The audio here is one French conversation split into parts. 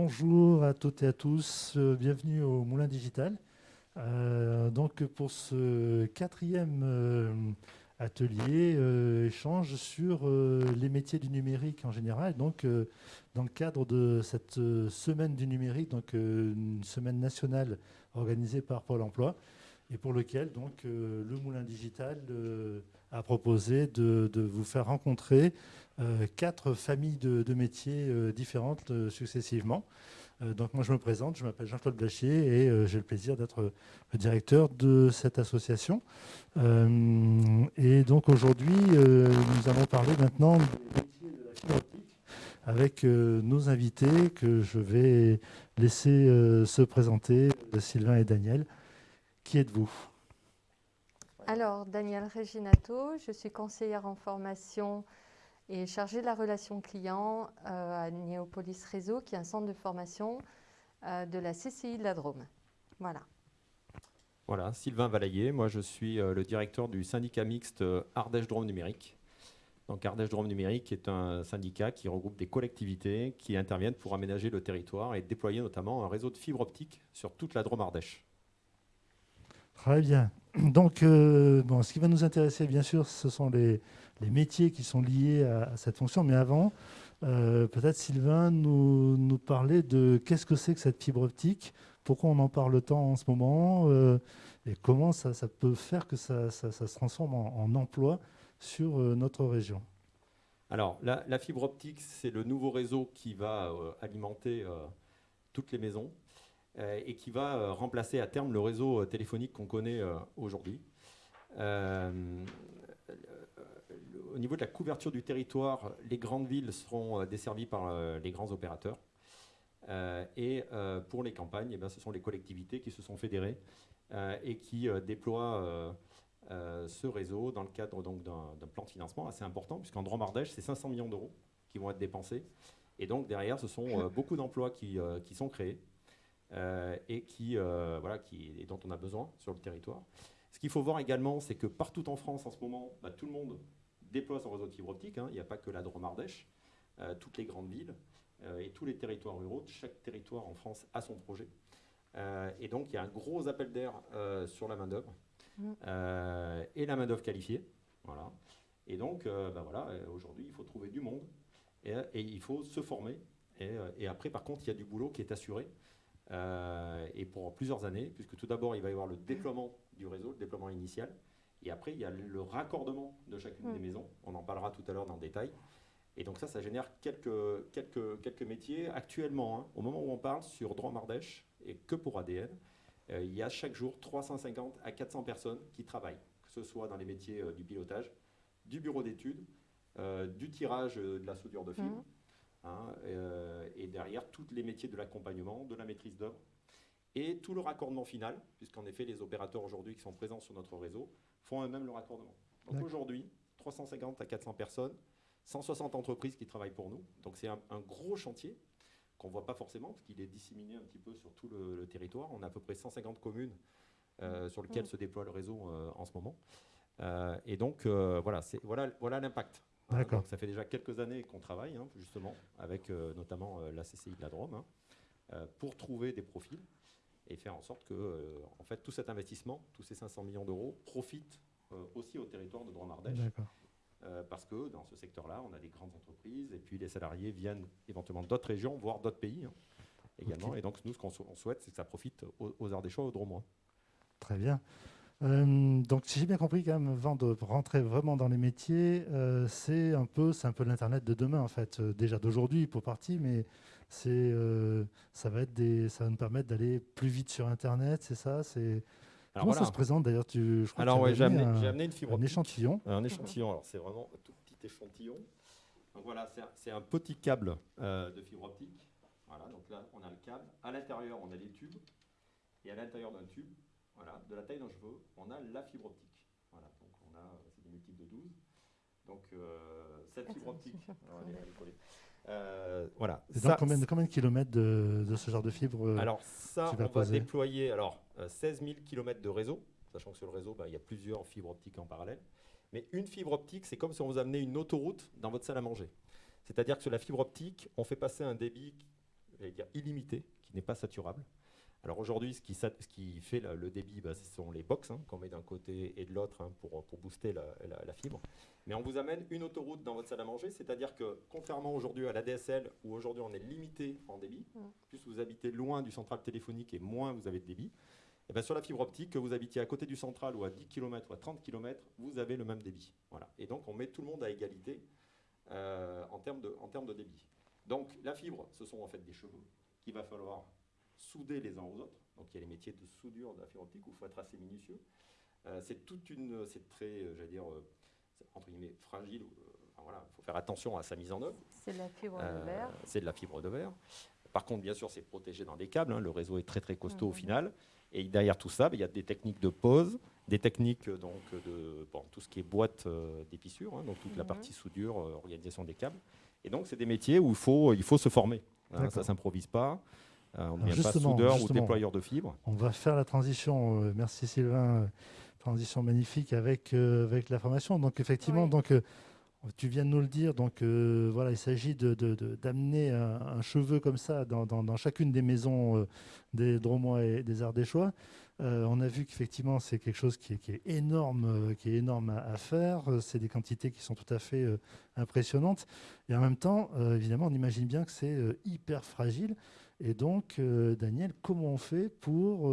Bonjour à toutes et à tous, euh, bienvenue au Moulin Digital. Euh, donc pour ce quatrième euh, atelier, échange sur les métiers du numérique en général. Donc dans le cadre de cette semaine du numérique, donc une semaine nationale organisée par Pôle Emploi, et pour lequel donc le Moulin Digital a proposé de, vous faire rencontrer euh, quatre familles de, métiers euh, différentes euh, successivement. donc moi je me présente, je m'appelle Jean-Claude Blachier et j'ai le plaisir d'être le directeur de cette association. et donc aujourd'hui nous allons parler maintenant des métiers de la fibre optique avec nos invités que je vais laisser se présenter, Sylvain et Daniel. Qui êtes-vous? Alors, Daniel Reginato, je suis conseillère en formation et chargé de la relation client euh, à Néopolis Réseau, qui est un centre de formation euh, de la CCI de la Drôme. Voilà. Voilà, Sylvain Valaillé, moi je suis euh, le directeur du syndicat mixte Ardèche Drôme Numérique. Donc Ardèche Drôme Numérique est un syndicat qui regroupe des collectivités qui interviennent pour aménager le territoire et déployer notamment un réseau de fibre optique sur toute la Drôme Ardèche. Très bien. Donc, bon, ce qui va nous intéresser, bien sûr, ce sont les, les métiers qui sont liés à, cette fonction. Mais avant, euh, peut-être Sylvain nous, nous parler de qu'est-ce que c'est que cette fibre optique, pourquoi on en parle tant en ce moment, euh, et comment ça, peut faire que ça, se transforme en, emploi sur euh, notre région. Alors, la, fibre optique, c'est le nouveau réseau qui va alimenter toutes les maisons et qui va remplacer à terme le réseau téléphonique qu'on connaît aujourd'hui au niveau de la couverture du territoire, les grandes villes seront euh, desservies par euh, les grands opérateurs. Euh, et pour les campagnes, eh ben, ce sont les collectivités qui se sont fédérées et qui déploient ce réseau dans le cadre d'un plan de financement assez important, puisqu'en Drôme Ardèche, c'est 500 millions d'euros qui vont être dépensés. Et donc derrière, ce sont beaucoup d'emplois qui, sont créés et qui, voilà, qui, et dont on a besoin sur le territoire. Ce qu'il faut voir également, c'est que partout en France, en ce moment, bah, tout le monde déploie son réseau de fibre optique. Hein. Il n'y a pas que la Drôme-Ardèche, euh, toutes les grandes villes euh, et tous les territoires ruraux. Chaque territoire en France a son projet. Euh, et donc, il y a un gros appel d'air sur la main-d'œuvre mmh. et la main-d'œuvre qualifiée. Voilà. Et donc, bah voilà, aujourd'hui, il faut trouver du monde et, il faut se former. Et, et, après, par contre, il y a du boulot qui est assuré. Et pour plusieurs années, puisque tout d'abord, il va y avoir le déploiement du réseau, le déploiement initial. Et après, il y a le raccordement de chacune des mm. maisons. On en parlera tout à l'heure dans le détail. Et donc ça, ça génère quelques, quelques, quelques métiers. Actuellement, hein, au moment où on parle sur Droit Mardèche, et que pour ADN, euh, il y a chaque jour 350 à 400 personnes qui travaillent, que ce soit dans les métiers euh, du pilotage, du bureau d'études, euh, du tirage de la soudure de fil, mm. Hein, et derrière tous les métiers de l'accompagnement, de la maîtrise d'œuvre, et tout le raccordement final, puisqu'en effet les opérateurs aujourd'hui qui sont présents sur notre réseau font eux-mêmes le raccordement. Donc aujourd'hui, 350 à 400 personnes, 160 entreprises qui travaillent pour nous. Donc c'est un, gros chantier qu'on ne voit pas forcément parce qu'il est disséminé un petit peu sur tout le, territoire. On a à peu près 150 communes euh, sur lesquelles se déploie le réseau euh, en ce moment. Euh, et donc voilà, voilà, voilà l'impact. D'accord. ça fait déjà quelques années qu'on travaille hein, justement avec notamment la CCI de la Drôme hein, pour trouver des profils et faire en sorte que euh, en fait, tout cet investissement, tous ces 500 millions d'euros, profitent euh, aussi au territoire de Drôme-Ardèche. Euh, parce que dans ce secteur-là, on a des grandes entreprises et puis les salariés viennent éventuellement d'autres régions, voire d'autres pays hein, également. Et donc, nous, ce qu'on souhaite, c'est que ça profite aux, aux Ardéchois, aux Dromois. Très bien. Donc, si j'ai bien compris, quand même, avant de rentrer vraiment dans les métiers, c'est un peu, c'est un peu l'internet de demain, en fait, déjà d'aujourd'hui pour partie, mais c'est, euh, ça va être des, ça va nous permettre d'aller plus vite sur Internet, c'est ça, c'est. Comment ça se présente d'ailleurs tu, je Alors ouais, j'ai amené, une fibre un échantillon. Un échantillon. Alors c'est vraiment un tout petit échantillon. Donc voilà, c'est un petit câble euh, de fibre optique. Voilà, donc là on a le câble. À l'intérieur on a des tubes et à l'intérieur d'un tube, voilà, de la taille d'un cheveu, on a la fibre optique. Voilà, donc on a, c'est des multiples de 12. Donc euh, cette fibre optique. Euh, voilà. Ça, combien, combien, de kilomètres de, ce genre de fibre euh, Alors ça, on va déployer alors, 16 000 kilomètres de réseau, sachant que sur le réseau, bah, il y a plusieurs fibres optiques en parallèle. Mais une fibre optique, c'est comme si on vous amenait une autoroute dans votre salle à manger. C'est-à-dire que sur la fibre optique, on fait passer un débit dire, illimité, qui n'est pas saturable. Alors aujourd'hui, ce qui, fait le débit, bah, ce sont les box hein, qu'on met d'un côté et de l'autre hein, pour, booster la, fibre. Mais on vous amène une autoroute dans votre salle à manger, c'est-à-dire que contrairement aujourd'hui à la DSL, où aujourd'hui on est limité en débit, mm. plus vous habitez loin du central téléphonique et moins vous avez de débit, et eh bien sur la fibre optique, que vous habitiez à côté du central ou à 10 km ou à 30 km, vous avez le même débit. Voilà. Et donc on met tout le monde à égalité euh, en, termes de, en termes de débit. Donc la fibre, ce sont en fait des cheveux qu'il va falloir souder les uns aux autres. Donc il y a les métiers de soudure de la fibre optique où il faut être assez minutieux. Euh, c'est toute une, c'est très, euh, j'allais dire, entre guillemets, fragile. voilà, il faut faire attention à sa mise en œuvre. C'est de la fibre de verre. C'est de la fibre de verre. Par contre, bien sûr, c'est protégé dans des câbles. Hein. le réseau est très très costaud au mmh. final. Et derrière tout ça, ben, il y a des techniques de pose, des techniques euh, donc, de bon, tout ce qui est boîte euh, d'épissure, hein, donc toute la mhm. partie soudure, euh, organisation des câbles. Et donc, c'est des métiers où il faut, il faut se former. Hein, ça ne s'improvise pas. On ne devient pas soudeur ou déployeur de fibres. On va faire la transition. merci Sylvain. Transition magnifique avec, avec la formation. Donc, effectivement, donc, tu viens de nous le dire, donc euh, voilà, il s'agit d'amener de, un, cheveu comme ça dans, chacune des maisons euh, des Dromois et des Ardéchois. Euh, on a vu qu'effectivement c'est quelque chose qui est, énorme, qui est énorme à, faire. C'est des quantités qui sont tout à fait impressionnantes. Et en même temps, évidemment, on imagine bien que c'est hyper fragile. Et donc, Daniel, comment on fait pour,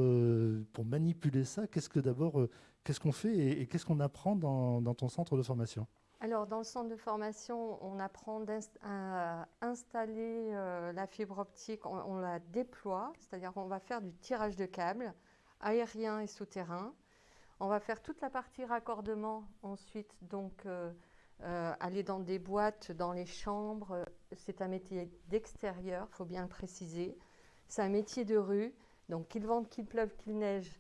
pour manipuler ça? Qu'est-ce que d'abord, qu'est-ce qu'on fait et, qu'est-ce qu'on apprend dans ton centre de formation? Alors, dans le centre de formation, on apprend à installer euh, la fibre optique, on, la déploie, c'est-à-dire qu'on va faire du tirage de câbles aérien et souterrain. On va faire toute la partie raccordement ensuite, donc euh, euh, aller dans des boîtes, dans les chambres. C'est un métier d'extérieur, il faut bien le préciser. C'est un métier de rue, donc qu'il vente, qu'il pleuve, qu'il neige,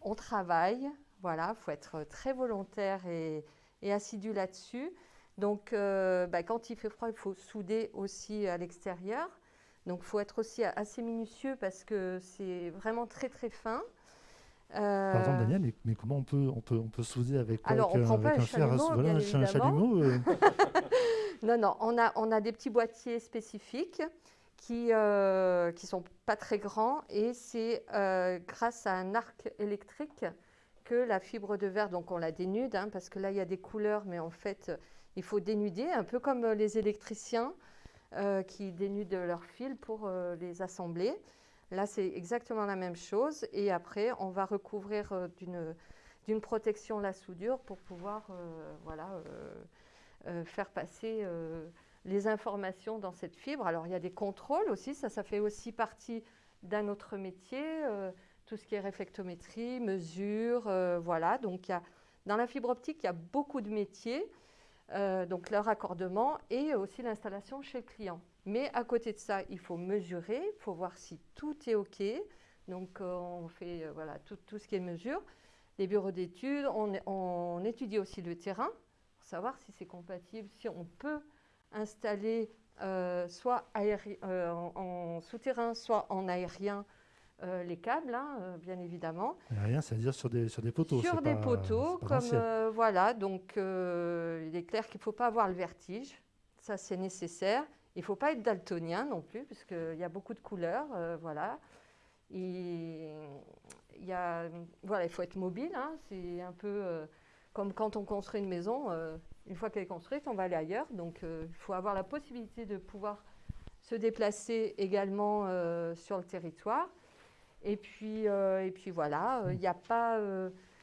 on travaille. Voilà, il faut être très volontaire et, et assidu là-dessus. Donc, euh, bah, quand il fait froid, il faut souder aussi à l'extérieur. Donc, il faut être aussi assez minutieux parce que c'est vraiment très, très fin. Euh... Pardon, Daniel, mais, comment on peut, on, peut, on peut souder avec on prend pas un, voilà, un chalumeau euh. Non, non, on a, on a des petits boîtiers spécifiques qui ne euh, sont pas très grands et c'est grâce à un arc électrique la fibre de verre, donc on la dénude, hein, parce que là il y a des couleurs, mais en fait il faut dénuder, un peu comme les électriciens euh, qui dénudent leurs fils pour les assembler. Là c'est exactement la même chose, et après on va recouvrir d'une protection la soudure pour pouvoir voilà, faire passer les informations dans cette fibre. Alors il y a des contrôles aussi, ça, ça fait aussi partie d'un autre métier tout ce qui est réflectométrie, mesure, euh, voilà. Donc, dans la fibre optique, il y a beaucoup de métiers, euh, donc leur raccordement et aussi l'installation chez le client. Mais à côté de ça, il faut mesurer, il faut voir si tout est OK. Donc, euh, on fait voilà, tout, tout, ce qui est mesure. Les bureaux d'études, on, on, étudie aussi le terrain pour savoir si c'est compatible, si on peut installer soit en, en souterrain, soit en aérien euh, les câbles, hein, euh, bien évidemment. Rien, c'est-à-dire sur des, sur des poteaux. Sur des poteaux, comme euh, voilà. Donc, il est clair qu'il ne faut pas avoir le vertige. Ça, c'est nécessaire. Il ne faut pas être daltonien non plus, puisqu'il y a beaucoup de couleurs. voilà. il y a, voilà, il faut être mobile. Hein. c'est un peu comme quand on construit une maison. une fois qu'elle est construite, on va aller ailleurs. Donc, il faut avoir la possibilité de pouvoir se déplacer également sur le territoire. Et puis, euh, et puis voilà, il euh, n'y a pas.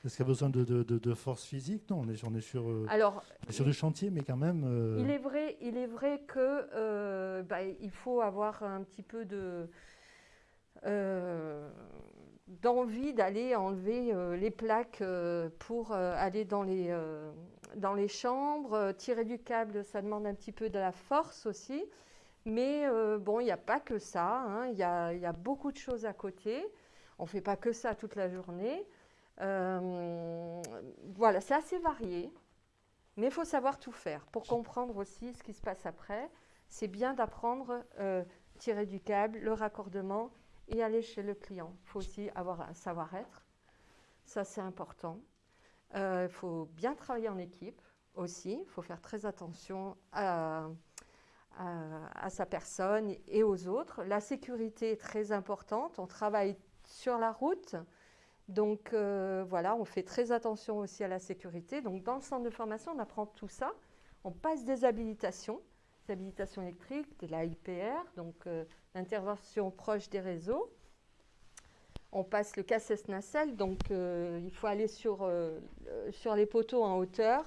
Euh, Est-ce qu'il y a besoin de, de, de, force physique? Non, on est, on est sur, Alors, sur le chantier, mais quand même. Il, est vrai, il est vrai que bah, il faut avoir un petit peu de. d'envie d'aller enlever les plaques pour aller dans les, dans les chambres. tirer du câble, ça demande un petit peu de la force aussi. Mais euh, bon, il n'y a pas que ça, hein. il y, a, beaucoup de choses à côté. On ne fait pas que ça toute la journée. Euh, voilà, c'est assez varié, mais il faut savoir tout faire. Pour comprendre aussi ce qui se passe après, c'est bien d'apprendre, euh, tirer du câble, le raccordement et aller chez le client. Il faut aussi avoir un savoir-être, ça c'est important. Il faut bien travailler en équipe aussi, il faut faire très attention à à, sa personne et aux autres. La sécurité est très importante. On travaille sur la route. Donc voilà, on fait très attention aussi à la sécurité. Donc dans le centre de formation, on apprend tout ça. On passe des habilitations, des habilitations électriques, de la IPR, donc l'intervention proche des réseaux on passe le casses nacelle, donc euh, il faut aller sur, euh, sur les poteaux en hauteur.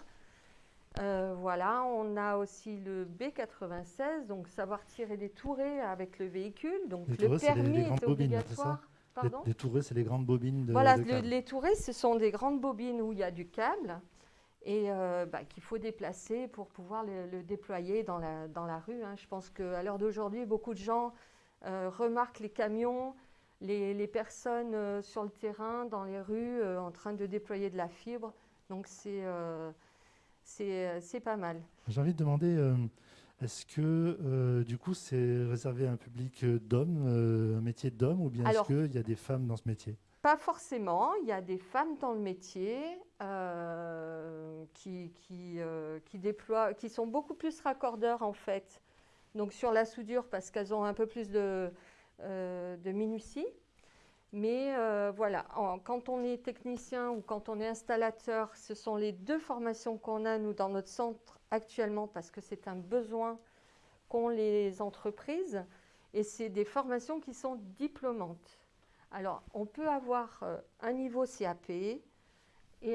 Euh, voilà, on a aussi le B96, donc savoir tirer des tourées avec le véhicule. Donc le permis est obligatoire. Pardon les, tourées, c'est les grandes bobines de Voilà, les tourées, ce sont des grandes bobines où il y a du câble et bah, qu'il faut déplacer pour pouvoir le, déployer dans la, dans la rue. Hein. Je pense qu'à l'heure d'aujourd'hui, beaucoup de gens remarquent les camions les, personnes euh, sur le terrain, dans les rues, euh, en train de déployer de la fibre. Donc c'est euh, c'est pas mal. J'ai envie de demander, est-ce que du coup c'est réservé à un public d'hommes, un métier d'hommes, ou bien est-ce qu'il y a des femmes dans ce métier? pas forcément, il y a des femmes dans le métier qui, qui, qui, déploient, qui sont beaucoup plus raccordeurs en fait. Donc sur la soudure parce qu'elles ont un peu plus de, euh, de minutie. Mais euh, voilà, quand on est technicien ou quand on est installateur, ce sont les deux formations qu'on a, nous, dans notre centre actuellement, parce que c'est un besoin qu'ont les entreprises. Et c'est des formations qui sont diplômantes. Alors, on peut avoir euh, un niveau CAP et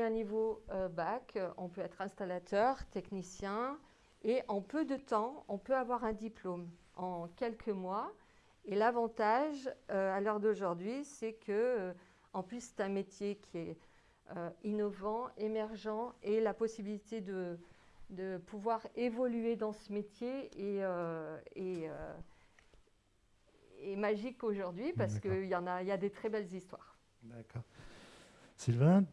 un niveau bac. On peut être installateur, technicien. Et en peu de temps, on peut avoir un diplôme en quelques mois. Et l'avantage euh, à l'heure d'aujourd'hui, c'est que, euh, en plus, c'est un métier qui est euh, innovant, émergent, et la possibilité de, de pouvoir évoluer dans ce métier est, magique aujourd'hui parce qu'il y, en a, il y a des très belles histoires. D'accord. Sylvain,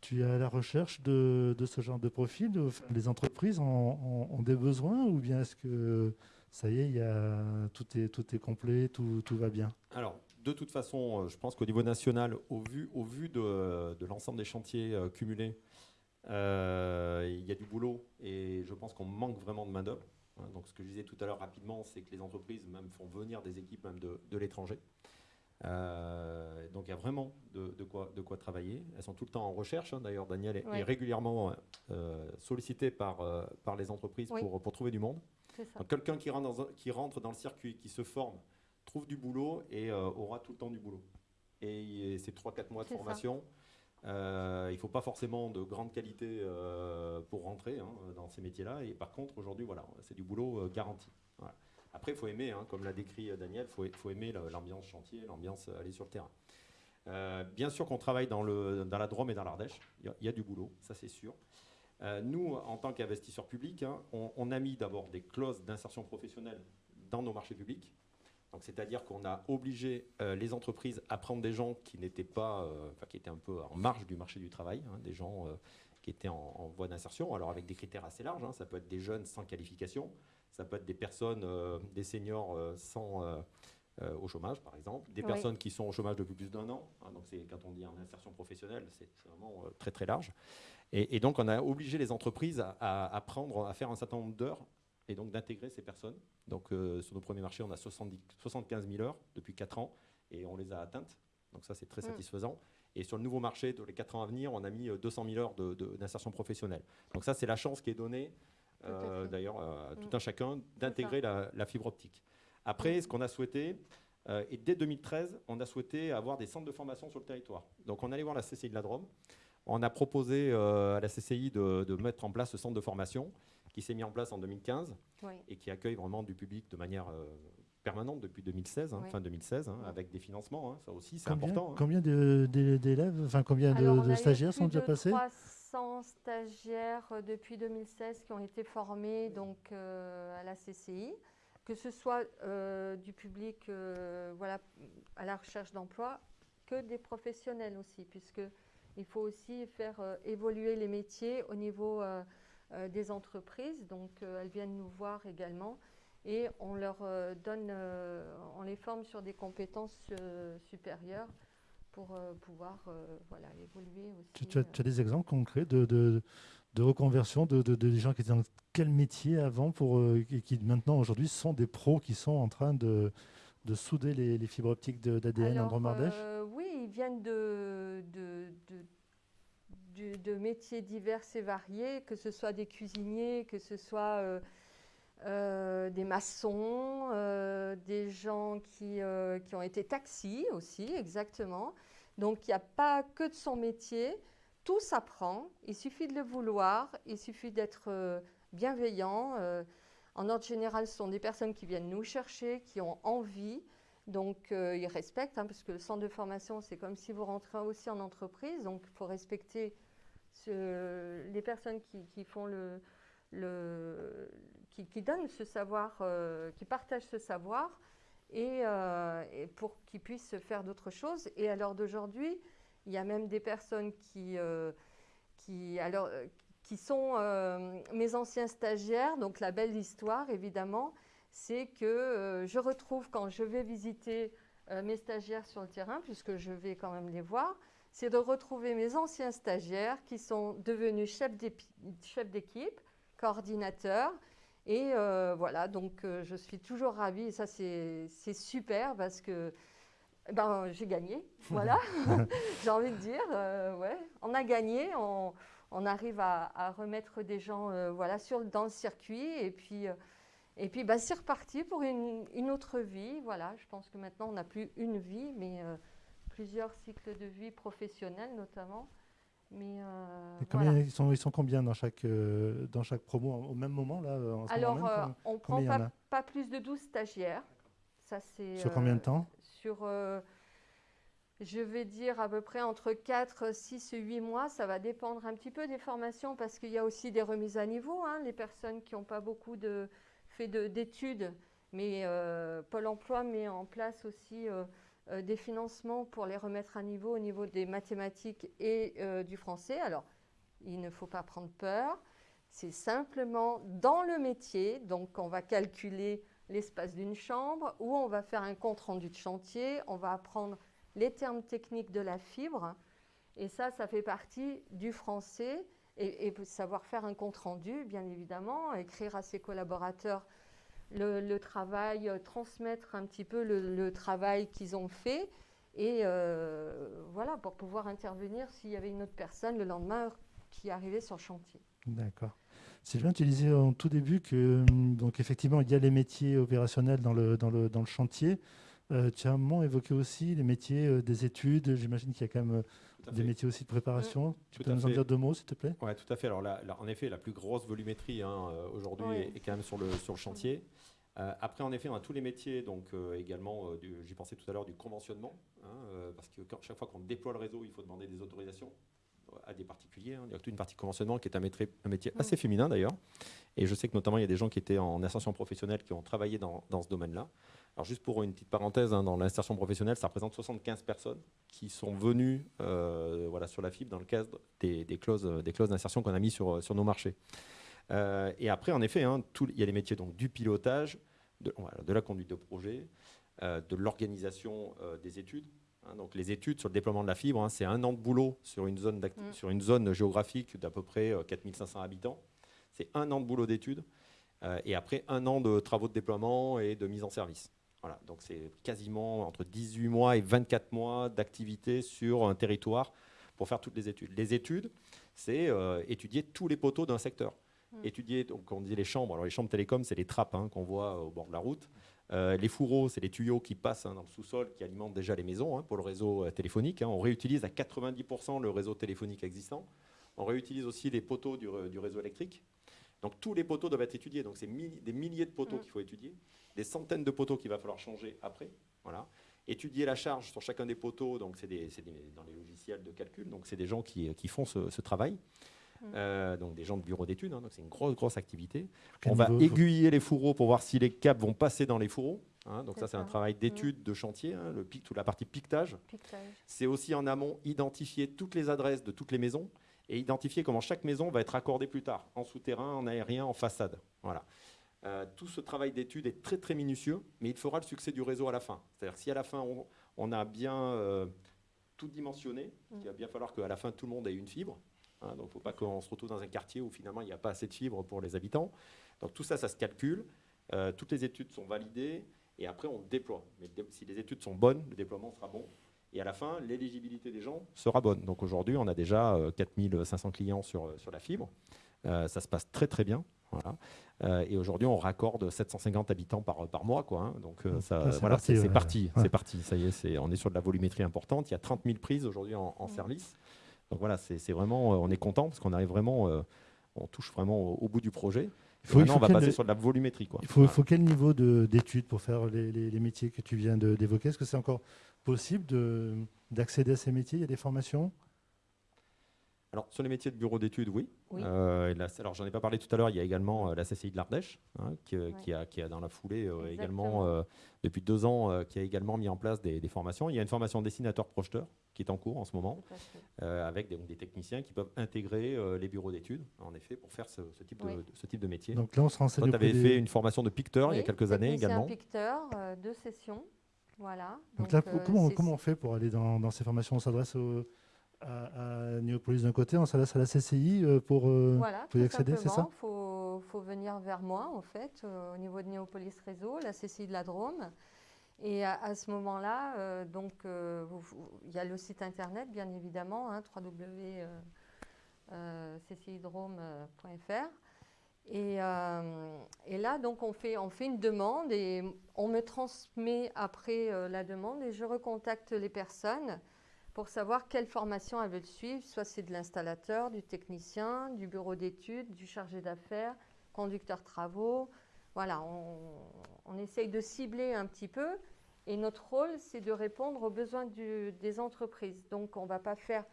tu es à la recherche de, de ce genre de profil Les entreprises ont, ont des besoins ou bien est-ce que ça y est, y a, tout, est, tout est complet, tout, tout va bien Alors, de toute façon, euh, je pense qu'au niveau national, au vu, au vu de, de l'ensemble des chantiers euh, cumulés, euh, il y a du boulot et je pense qu'on manque vraiment de main-d'œuvre. Hein. donc, ce que je disais tout à l'heure rapidement, c'est que les entreprises même font venir des équipes même de, de l'étranger. donc il y a vraiment de, de, quoi, de quoi travailler. Elles sont tout le temps en recherche. Hein. D'ailleurs, Daniel est, régulièrement sollicité par, par les entreprises pour, pour trouver du monde. Quelqu'un qui, rentre dans, qui rentre dans le circuit, qui se forme, trouve du boulot et euh, aura tout le temps du boulot. Et, c'est 3-4 mois de formation. Euh, il ne faut pas forcément de grande qualité euh, pour rentrer hein, dans ces métiers-là. Et par contre, aujourd'hui, voilà, c'est du boulot garanti. Après, il faut aimer, hein, comme l'a décrit Daniel, il faut, aimer l'ambiance chantier, l'ambiance aller sur le terrain. bien sûr qu'on travaille dans, le, dans la Drôme et dans l'Ardèche. Il y, a du boulot, ça c'est sûr. Euh, nous, en tant qu'investisseurs publics, hein, on, a mis d'abord des clauses d'insertion professionnelle dans nos marchés publics. c'est-à-dire qu'on a obligé euh, les entreprises à prendre des gens qui n'étaient pas, euh, qui étaient un peu en marge du marché du travail, hein, des gens qui étaient en, voie d'insertion, alors avec des critères assez larges. Hein. ça peut être des jeunes sans qualification, ça peut être des personnes, des seniors sans au chômage, par exemple, des personnes qui sont au chômage depuis plus d'un an. donc c'est quand on dit en insertion professionnelle, c'est vraiment très très large. Et, donc, on a obligé les entreprises à, à, prendre, à faire un certain nombre d'heures et donc d'intégrer ces personnes. Donc, euh, sur nos premiers marchés, on a 70, 75 000 heures depuis 4 ans et on les a atteintes. Donc, ça, c'est très mm. satisfaisant. Et sur le nouveau marché, dans les 4 ans à venir, on a mis 200 euh, 000 heures d'insertion professionnelle. Donc, ça, c'est la chance qui est donnée, euh, d'ailleurs, à tout mm. un chacun, d'intégrer la, fibre optique. Après, mm. ce qu'on a souhaité, et dès 2013, on a souhaité avoir des centres de formation sur le territoire. Donc, on allait voir la CCI de la Drôme. On a proposé euh, à la CCI de, mettre en place ce centre de formation qui s'est mis en place en 2015 et qui accueille vraiment du public de manière euh, permanente depuis 2016, hein, fin 2016, hein, avec des financements. Hein, ça aussi, c'est important. Combien d'élèves, enfin combien de, stagiaires sont déjà passés 300 stagiaires euh, depuis 2016 qui ont été formés donc, à la CCI, que ce soit du public voilà, à la recherche d'emploi que des professionnels aussi, puisque il faut aussi faire euh, évoluer les métiers au niveau euh, euh, des entreprises. Donc, elles viennent nous voir également et on leur donne, on les forme sur des compétences supérieures pour pouvoir voilà, évoluer aussi. Tu, as, des exemples concrets de, de, reconversion de, de, gens qui étaient en quel métier avant pour, qui maintenant aujourd'hui sont des pros qui sont en train de, de souder les, fibres optiques d'ADN en Dromardèche Oui, ils viennent de, de, de, métiers divers et variés, que ce soit des cuisiniers, que ce soit euh, des maçons, euh, des gens qui, euh, qui, ont été taxis aussi, exactement. Donc il n'y a pas que de son métier, tout s'apprend, il suffit de le vouloir, il suffit d'être bienveillant. en ordre général, ce sont des personnes qui viennent nous chercher, qui ont envie, donc ils respectent, hein, parce que le centre de formation, c'est comme si vous rentrez aussi en entreprise, donc il faut respecter les personnes qui, font le, le, qui, donne ce savoir, euh, qui partage ce savoir, euh, et, pour qu'ils puissent faire d'autres choses. Et à l'heure d'aujourd'hui, il y a même des personnes qui, euh, qui, alors, qui sont mes anciens stagiaires. Donc la belle histoire, évidemment, c'est que je retrouve quand je vais visiter mes stagiaires sur le terrain, puisque je vais quand même les voir, c'est de retrouver mes anciens stagiaires qui sont devenus chefs d'équipe, coordinateurs, et euh, voilà, donc euh, je suis toujours ravie et ça c'est super parce que ben, j'ai gagné, voilà, j'ai envie de dire, euh, ouais, on a gagné, on, on arrive à, à, remettre des gens voilà, sur, dans le circuit et puis, et puis ben, c'est reparti pour une, une, autre vie, voilà, je pense que maintenant on n'a plus une vie mais plusieurs cycles de vie professionnels notamment. Mais euh, ils, sont, ils sont combien dans chaque, euh, dans chaque promo? Au même moment là Alors, euh, on ne prend pas, pas, plus de 12 stagiaires. Ça, sur combien de temps? Sur, je vais dire à peu près entre 4, 6 et 8 mois. Ça va dépendre un petit peu des formations parce qu'il y a aussi des remises à niveau. Hein, les personnes qui n'ont pas beaucoup de, fait d'études, mais Pôle emploi met en place aussi euh, des financements pour les remettre à niveau au niveau des mathématiques et euh, du français. Alors, il ne faut pas prendre peur. C'est simplement dans le métier, donc on va calculer l'espace d'une chambre ou on va faire un compte rendu de chantier, on va apprendre les termes techniques de la fibre. Et ça, ça fait partie du français et, savoir faire un compte rendu, bien évidemment, écrire à ses collaborateurs le, travail, euh, transmettre un petit peu le, travail qu'ils ont fait et euh, voilà, pour pouvoir intervenir s'il y avait une autre personne le lendemain qui arrivait sur le chantier. D'accord. Sylvain, tu disais en tout début que hum, donc effectivement il y a les métiers opérationnels dans le, dans le, dans le chantier. Euh, tu as un moment évoqué aussi les métiers des études. J'imagine qu'il y a quand même des métiers aussi de préparation. Tu peux nous en dire deux mots, s'il te plaît? Oui, tout à fait. Alors là, en effet, la plus grosse volumétrie hein, aujourd'hui est, quand même sur le, sur le chantier. Euh, après, en effet, on a tous les métiers, donc euh, également, euh, j'y pensais tout à l'heure, du conventionnement, hein, parce que chaque fois qu'on déploie le réseau, il faut demander des autorisations à des particuliers. Hein. Il y a toute une partie conventionnement qui est un métier, un métier assez féminin d'ailleurs. Et je sais que notamment, il y a des gens qui étaient en insertion professionnelle qui ont travaillé dans, ce domaine-là. Alors juste pour une petite parenthèse, hein, dans l'insertion professionnelle, ça représente 75 personnes qui sont venues voilà, sur la fibre dans le cadre des, clauses d'insertion qu'on a mis sur, sur nos marchés. et après, en effet, il y a les métiers donc, du pilotage, de, la conduite de projet, euh, de l'organisation euh, des études. Hein. donc les études sur le déploiement de la fibre, hein, c'est un an de boulot sur une zone, mm. sur une zone géographique d'à peu près 4500 euh, habitants. C'est un an de boulot d'études et après un an de travaux de déploiement et de mise en service. Voilà, donc c'est quasiment entre 18 mois et 24 mois d'activité sur un territoire pour faire toutes les études. Les études, c'est étudier tous les poteaux d'un secteur. Mm. étudier, donc on dit les chambres, alors les chambres télécom, c'est les trappes hein, qu'on voit au bord de la route. Euh, les fourreaux, c'est les tuyaux qui passent hein, dans le sous-sol, qui alimentent déjà les maisons hein, pour le réseau euh, téléphonique. On réutilise à 90% le réseau téléphonique existant. On réutilise aussi les poteaux du, réseau électrique. Donc tous les poteaux doivent être étudiés. Donc c'est des milliers de poteaux mm. qu'il faut étudier, des centaines de poteaux qu'il va falloir changer après. Voilà. Étudier la charge sur chacun des poteaux, donc c'est dans les logiciels de calcul. Donc c'est des gens qui, font ce travail. Mm. Euh, donc des gens de bureau d'études, hein, donc c'est une grosse, grosse activité. on va aiguiller les fourreaux pour voir si les câbles vont passer dans les fourreaux. Hein. donc ça, c'est un travail mm. d'étude de chantier, hein, le pic, toute la partie piquetage. C'est aussi en amont identifier toutes les adresses de toutes les maisons et identifier comment chaque maison va être accordée plus tard, en souterrain, en aérien, en façade. Voilà. Euh, tout ce travail d'étude est très très minutieux, mais il fera le succès du réseau à la fin. C'est-à-dire si à la fin on, a bien euh, tout dimensionné, mm. il va bien falloir qu'à la fin tout le monde ait une fibre, Hein, donc, il ne faut pas qu'on se retrouve dans un quartier où finalement il n'y a pas assez de fibres pour les habitants. Donc, tout ça, ça se calcule. Euh, toutes les études sont validées et après, on déploie. Mais si les études sont bonnes, le déploiement sera bon. Et à la fin, l'éligibilité des gens sera bonne. Donc aujourd'hui, on a déjà 4500 clients sur, sur la fibre. ça se passe très très bien. Voilà. et aujourd'hui, on raccorde 750 habitants par, par mois. Quoi, hein. Donc ça, c'est parti. C'est parti, parti, Ça y est, on est sur de la volumétrie importante. Il y a 30 000 prises aujourd'hui en, en, service. Donc voilà, c'est vraiment, on est content parce qu'on arrive vraiment, on touche vraiment au, bout du projet. Il faut, maintenant, on va passer sur de la volumétrie. Quoi. Il faut, faut quel niveau d'études pour faire les, les, métiers que tu viens d'évoquer? Est-ce que c'est encore possible d'accéder à ces métiers? Il y a des formations? Alors, sur les métiers de bureau d'études, oui. Euh, alors, j'en ai pas parlé tout à l'heure, il y a également euh, la CCI de l'Ardèche, hein, qui, a, qui, a, dans la foulée euh, également, depuis deux ans, qui a également mis en place des, formations. Il y a une formation dessinateur-projeteur qui est en cours en ce moment, avec des, des, techniciens qui peuvent intégrer les bureaux d'études, en effet, pour faire ce, type, de, ce type de métier. Donc là, on se renseigne. tu avais fait une formation de picteur il y a quelques années également. picteur, deux sessions. Voilà. Donc, là, comment, comment, on fait pour aller dans, dans ces formations? On s'adresse aux à, Néopolis d'un côté, on s'adresse à la CCI euh, pour, euh, y accéder, c'est ça? Il faut, faut, venir vers moi, en fait, euh, au niveau de Néopolis Réseau, la CCI de la Drôme. Et à, ce moment-là, donc, il y a le site internet, bien évidemment, hein. Et, et, là, donc, on fait, on fait une demande et on me transmet après la demande et je recontacte les personnes pour savoir quelle formation elles veulent suivre. Soit c'est de l'installateur, du technicien, du bureau d'études, du chargé d'affaires, conducteur travaux. Voilà, on, essaye de cibler un petit peu. Et notre rôle, c'est de répondre aux besoins des entreprises. Donc, on ne va pas faire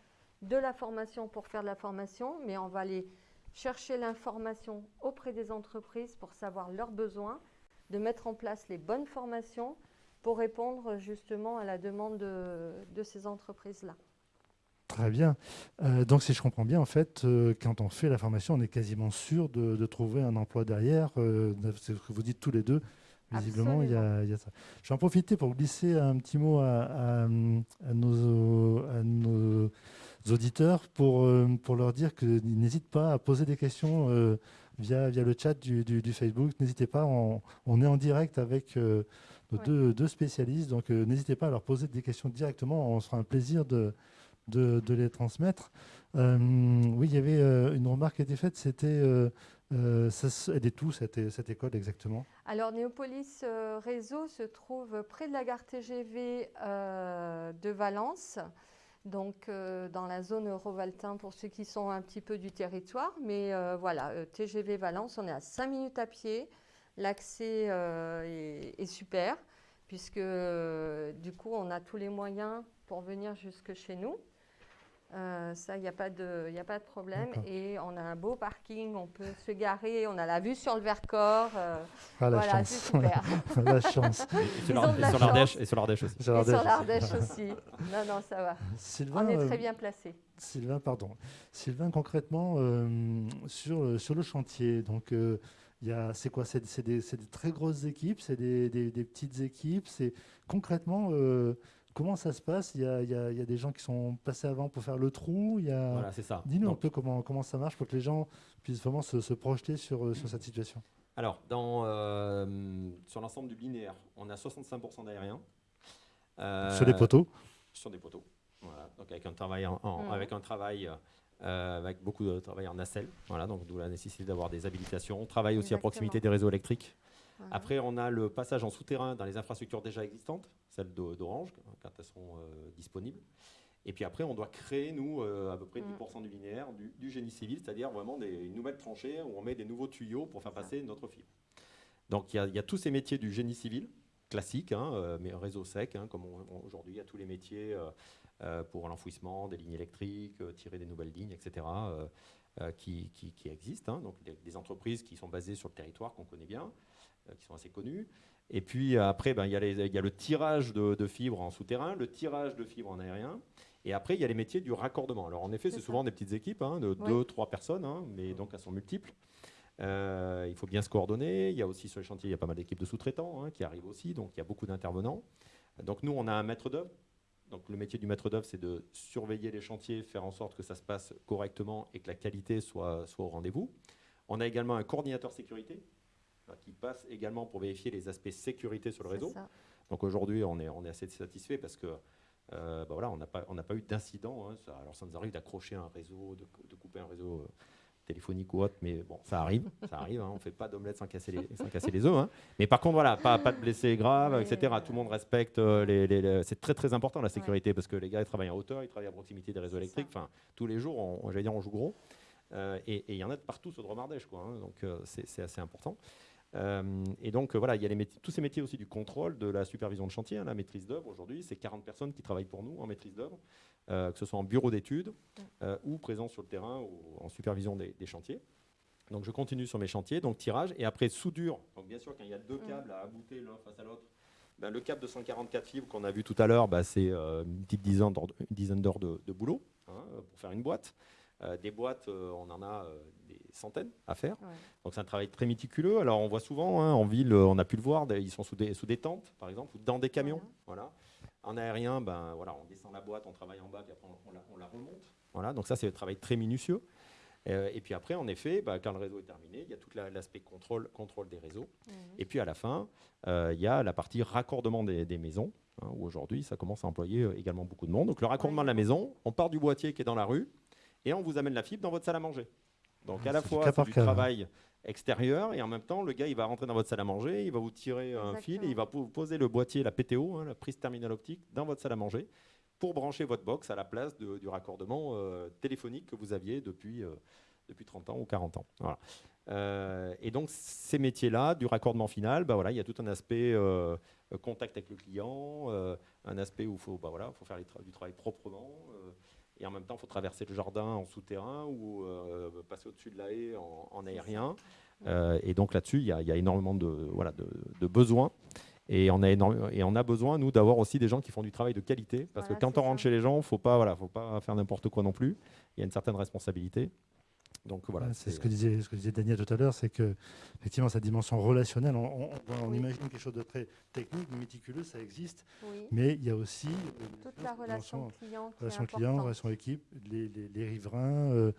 de la formation pour faire de la formation, mais on va aller chercher l'information auprès des entreprises pour savoir leurs besoins, de mettre en place les bonnes formations pour répondre justement à la demande de, ces entreprises-là. Très bien. Euh, donc, si je comprends bien, en fait, euh, quand on fait la formation, on est quasiment sûr de, trouver un emploi derrière. Euh, c'est ce que vous dites tous les deux. Visiblement, il y, a, ça. Je vais en profiter pour glisser un petit mot à, nos, auditeurs pour, pour leur dire qu'ils n'hésitent pas à poser des questions via, via le chat du, Facebook. N'hésitez pas, on, on, est en direct avec deux, spécialistes. Donc n'hésitez pas à leur poser des questions directement. On sera un plaisir de, de, les transmettre. Euh, oui, il y avait euh, une remarque qui a été faite, c'était elle est où cette, école exactement? Alors Néopolis Réseau se trouve près de la gare TGV de Valence, donc dans la zone Eurovaltin pour ceux qui sont un petit peu du territoire. Mais voilà, TGV Valence, on est à 5 minutes à pied. L'accès euh, est, super, puisque euh, du coup, on a tous les moyens pour venir jusque chez nous. Euh, ça, il n'y a, pas de, a pas de problème. Et on a un beau parking, on peut se garer, on a la vue sur le Vercors. ah, la voilà, chance. super. la chance. Et, sur l'Ardèche aussi. Et sur l'Ardèche aussi. Non, non, ça va. Sylvain, on est très bien placé. Sylvain, pardon. Sylvain, concrètement, sur, sur le chantier, donc c'est quoi? C'est des, très grosses équipes, c'est des, petites équipes. C'est concrètement euh, comment ça se passe? Il y, a, des gens qui sont passés avant pour faire le trou. Il voilà, c'est ça. Dis-nous un peu comment, comment ça marche pour que les gens puissent vraiment se, projeter sur, sur cette situation. Alors, dans, euh, sur l'ensemble du binaire, on a 65% d'aériens. sur des poteaux Sur des poteaux. Voilà. Donc avec un travail, en, mmh. avec un travail euh, avec beaucoup de travail en nacelle, voilà, donc d'où la nécessité d'avoir des habilitations. On travaille aussi à proximité des réseaux électriques. Après, on a le passage en souterrain dans les infrastructures déjà existantes, celles d'Orange, quand elles sont euh, disponibles. Et puis après, on doit créer, nous, euh, à peu près 10% mm. du linéaire, du, génie civil, c'est-à-dire vraiment des, nouvelles tranchées où on met des nouveaux tuyaux pour faire passer notre fibre. Donc il y, a tous ces métiers du génie civil, classiques, hein, mais réseau sec, hein, comme aujourd'hui il y a tous les métiers euh, pour l'enfouissement des lignes électriques, euh, tirer des nouvelles lignes, etc., euh, qui, qui, existent. Hein. donc des, entreprises qui sont basées sur le territoire qu'on connaît bien, qui sont assez connues. Et puis après, ben, il y, y, a le tirage de, fibres en souterrain, le tirage de fibres en aérien. Et après, il y a les métiers du raccordement. Alors en effet, c'est souvent des petites équipes hein, de deux, trois personnes, hein, mais donc elles sont multiples. il faut bien se coordonner. Il y a aussi sur les chantiers, il y a pas mal d'équipes de sous-traitants qui arrivent aussi, donc il y a beaucoup d'intervenants. Donc nous, on a un maître d'œuvre Donc le métier du maître d'œuvre, c'est de surveiller les chantiers, faire en sorte que ça se passe correctement et que la qualité soit, soit au rendez-vous. On a également un coordinateur sécurité qui passe également pour vérifier les aspects sécurité sur le réseau. Donc aujourd'hui, on est, on est assez satisfait parce que euh, bah voilà, on n'a pas, on pas eu d'incident. Hein. alors ça nous arrive d'accrocher un réseau, de, couper un réseau euh, téléphonique ou autre, mais bon, ça arrive, ça arrive. Hein. on ne fait pas d'omelette sans casser les, sans casser les œufs. Hein. Mais par contre, voilà, pas, pas de blessés graves, etc. Tout le monde respecte. Euh, les, c'est très très important la sécurité parce que les gars ils travaillent en hauteur, ils travaillent à proximité des réseaux électriques. Enfin, tous les jours, on, dire, on joue gros. et il y en a de partout sur Dromardèche, quoi. donc c'est assez important. Euh, et donc, voilà, il y a tous ces métiers aussi du contrôle, de la supervision de chantier, hein, la maîtrise d'œuvre. Aujourd'hui, c'est 40 personnes qui travaillent pour nous en maîtrise d'œuvre, euh, que ce soit en bureau d'études euh, ou présents sur le terrain ou en supervision des, chantiers. Donc, je continue sur mes chantiers, donc tirage. Et après, soudure. Donc, bien sûr, quand il y a deux câbles à abouter l'un face à l'autre, ben, le câble de 144 fibres qu'on a vu tout à l'heure, ben, c'est une petite dizaine d'heures de, boulot hein, pour faire une boîte. des boîtes, on en a centaines à faire. Donc c'est un travail très méticuleux. Alors on voit souvent hein, en ville, on a pu le voir, ils sont sous des, sous des tentes par exemple, ou dans des camions. Voilà. En aérien, ben, voilà, on descend la boîte, on travaille en bas, puis après on, la, remonte. Voilà. Donc ça c'est un travail très minutieux. Euh, et puis après, en effet, ben, quand le réseau est terminé, il y a tout l'aspect contrôle, contrôle des réseaux. Et puis à la fin, euh, il y a la partie raccordement des, maisons, hein, où aujourd'hui, ça commence à employer euh, également beaucoup de monde. Donc le raccordement de la maison, on part du boîtier qui est dans la rue, et on vous amène la fibre dans votre salle à manger. Donc ah, à la fois du, du travail extérieur et en même temps le gars il va rentrer dans votre salle à manger, il va vous tirer un fil et il va vous poser le boîtier, la PTO, hein, la prise terminale optique, dans votre salle à manger pour brancher votre box à la place du raccordement euh, téléphonique que vous aviez depuis, euh, depuis 30 ans ou 40 ans. Euh, et donc ces métiers-là, du raccordement final, bah voilà, il y a tout un aspect contact avec le client, un aspect où il faut, bah voilà, faut faire du travail proprement et en même temps, il faut traverser le jardin en souterrain ou euh, passer au-dessus de la haie en, aérien. Euh, et donc là-dessus, il y, a énormément de, voilà, de, besoins. Et on, a et on a besoin, nous, d'avoir aussi des gens qui font du travail de qualité. Parce que quand on rentre chez les gens, il ne faut, pas, voilà, faut pas faire n'importe quoi non plus. Il y a une certaine responsabilité. Donc voilà. c'est ce que disait ce que disait Daniel tout à l'heure, c'est que effectivement sa dimension relationnelle, on, imagine quelque chose de très technique, méticuleux, ça existe, mais il y a aussi euh, toute la relation client, relation client, relation équipe, les, les, riverains, euh,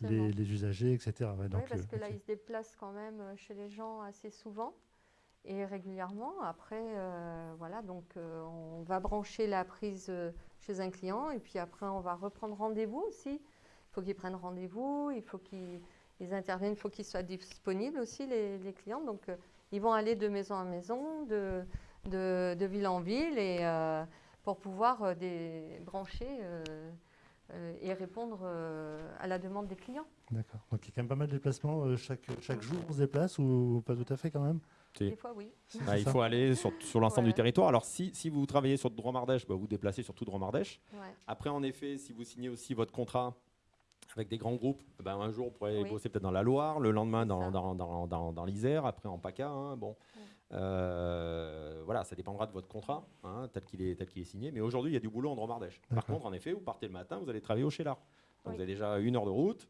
les, usagers, etc. oui, parce que là, ils se déplacent quand même euh, chez les gens assez souvent et régulièrement. Après, voilà, donc on va brancher la prise chez un client et puis après on va reprendre rendez-vous aussi il faut qu'ils prennent rendez-vous, il faut qu'ils interviennent, il faut qu'ils soient disponibles aussi, les, clients. Donc, euh, ils vont aller de maison en maison, de, de, ville en ville, et, euh, pour pouvoir euh, brancher et répondre à la demande des clients. D'accord. Donc, il y a quand même pas mal de déplacements. chaque, chaque jour, on se déplace ou pas tout à fait quand même? Des fois, oui. Bah, il faut aller sur, sur l'ensemble du territoire. Alors, si, si, vous travaillez sur Dromardèche, bah, vous déplacez sur tout Dromardèche. Après, en effet, si vous signez aussi votre contrat avec des grands groupes, ben, un jour on pourrait bosser peut-être dans la Loire, le lendemain dans, dans, dans, dans l'Isère, après en PACA. Hein, bon. Euh, voilà, ça dépendra de votre contrat, hein, tel qu'il est, tel qu'il est signé. Mais aujourd'hui, il y a du boulot en Dromardèche. Par contre, en effet, vous partez le matin, vous allez travailler au Chélar. Donc vous avez déjà une heure de route.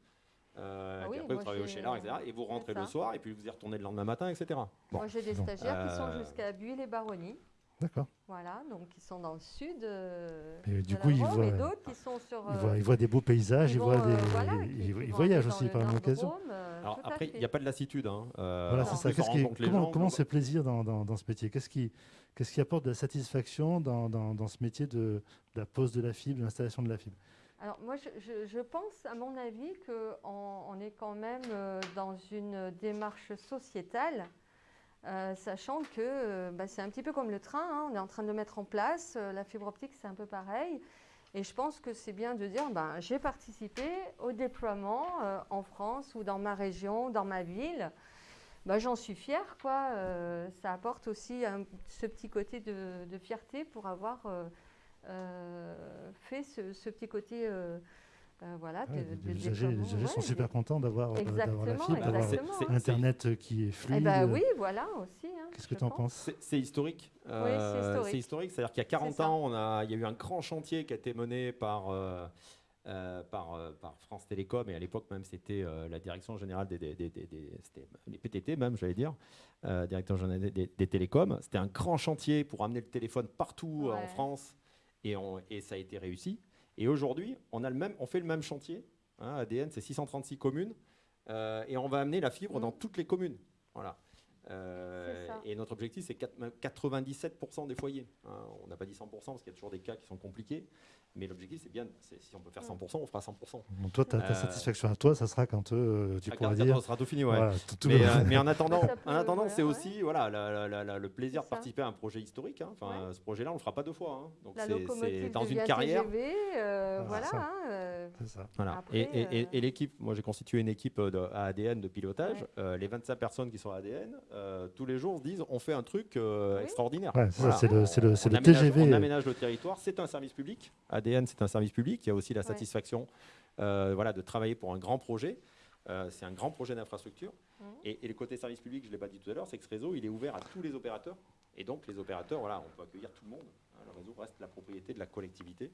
Euh, ah après, vous travaillez au Chélar, etc. Et vous rentrez le soir, et puis vous y retournez le lendemain matin, etc. Moi, j'ai des stagiaires qui sont euh, jusqu'à Buis les Baronnies. D'accord. Voilà, donc ils sont dans le sud. Euh, du coup, ils voient, d'autres qui sont sur. Euh, ils, voient, des beaux paysages, ils, voient des, euh, ils, voyagent aussi par même occasion. Alors après, il n'y a pas de lassitude. Hein. voilà, c'est ça. Qui, comment, comment c'est plaisir dans, dans, ce métier? Qu'est-ce qui, qu'est-ce qui apporte de la satisfaction dans, dans, ce métier de, la pose de la fibre, de l'installation de la fibre? Alors moi, je, je, pense, à mon avis, qu'on on est quand même dans une démarche sociétale euh, sachant que euh, bah, c'est un petit peu comme le train, hein, on est en train de le mettre en place, euh, la fibre optique c'est un peu pareil. Et je pense que c'est bien de dire, ben, j'ai participé au déploiement en France ou dans ma région, dans ma ville. Ben, J'en suis fière, quoi. ça apporte aussi ce petit côté de, fierté pour avoir fait ce, petit côté euh, voilà, les usagers, sont super contents d'avoir euh, la fibre, d'avoir Internet qui est eh fluide. ben, oui, voilà aussi. Hein, Qu'est-ce que tu en penses? C'est historique. Euh, c'est historique. C'est-à-dire qu'il y a 40 ans, on a, il y a eu un grand chantier qui a été mené par, par, par, France Télécom, et à l'époque même c'était la direction générale des, des, des, les PTT même, j'allais dire, directeur général des, télécoms. C'était un grand chantier pour amener le téléphone partout en France Et, et ça a été réussi. Et aujourd'hui, on, fait le même chantier. Hein, ADN, c'est 636 communes. et on va amener la fibre dans toutes les communes. Voilà. Euh, et notre objectif, c'est 97% des foyers. Hein. on n'a pas dit 100% parce qu'il y a toujours des cas qui sont compliqués. Mais l'objectif, c'est bien, si on peut faire 100%, on fera 100%. toi, ta, euh, satisfaction à toi, ça sera quand euh, tu pourras dire. Ça sera tout fini, ouais. mais, en attendant, en attendant, c'est aussi voilà, le plaisir de participer à un projet historique. Hein. Enfin, ce projet-là, on le fera pas deux fois. Hein. Donc c'est dans une carrière. voilà. Ça. voilà. et, l'équipe, moi, j'ai constitué une équipe à ADN de pilotage. les 25 personnes qui sont à ADN, tous les jours, se disent, on fait un truc extraordinaire. c'est le, TGV. On aménage le territoire. C'est un service public. ADN, c'est un service public. Il y a aussi la satisfaction euh, voilà, de travailler pour un grand projet. Euh, c'est un grand projet d'infrastructure. Mmh. Et, le côté service public, je ne l'ai pas dit tout à l'heure, c'est que ce réseau, il est ouvert à tous les opérateurs. Et donc, les opérateurs, voilà, on peut accueillir tout le monde. Hein, le réseau reste la propriété de la collectivité.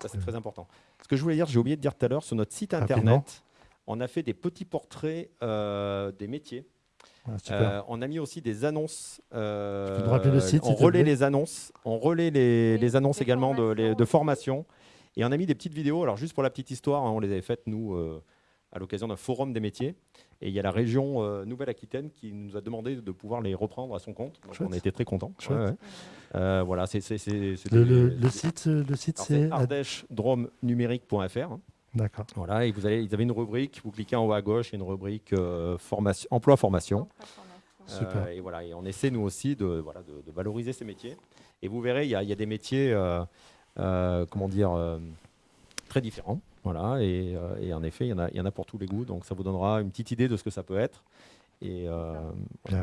Ça, c'est très important. Ce que je voulais dire, j'ai oublié de dire tout à l'heure, sur notre site internet, on a fait des petits portraits euh, des métiers. Ah, on a mis aussi des annonces. le site, on relaie les annonces. On relaie les, annonces également de, de, formation. Et on a mis des petites vidéos. Alors, juste pour la petite histoire, hein, on les avait faites, nous, euh, à l'occasion d'un forum des métiers. Et il y a la région euh, Nouvelle-Aquitaine qui nous a demandé de pouvoir les reprendre à son compte. Donc, on a été très contents. Euh, voilà, c'est le, site, le site c'est ardèche-drome-numérique.fr. D'accord. Voilà, et vous avez, ils avaient une rubrique, vous cliquez en haut à gauche, il y a une rubrique formation, emploi-formation. Super. et voilà, et on essaie nous aussi de, voilà, de, valoriser ces métiers. Et vous verrez, il y, y a, des métiers euh, comment dire, euh, très différents. Voilà, et, euh, en effet, il y, en a, il y en a pour tous les goûts, donc ça vous donnera une petite idée de ce que ça peut être. Et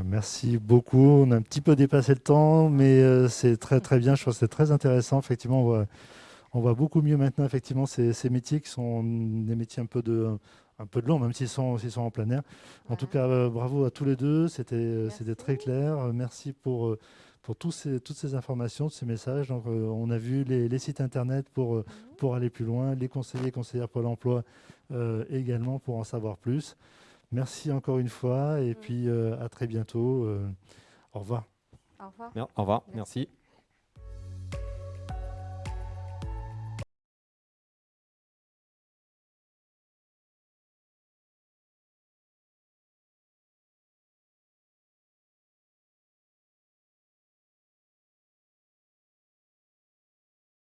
merci beaucoup. On a un petit peu dépassé le temps, mais c'est très très bien. Je trouve que c'est très intéressant. Effectivement, on voit, on voit, beaucoup mieux maintenant effectivement ces, ces, métiers qui sont des métiers un peu de un peu de long, même s'ils sont, sont en plein air. En tout cas, bravo à tous les deux. C'était très clair. Merci pour pour tous ces, toutes ces informations, ces messages. Donc, euh, on a vu les, sites internet pour, euh, mhm. pour aller plus loin, les conseillers, conseillères Pôle emploi euh, également pour en savoir plus. Merci encore une fois et puis à très bientôt. au revoir. Au revoir. Au revoir. Merci.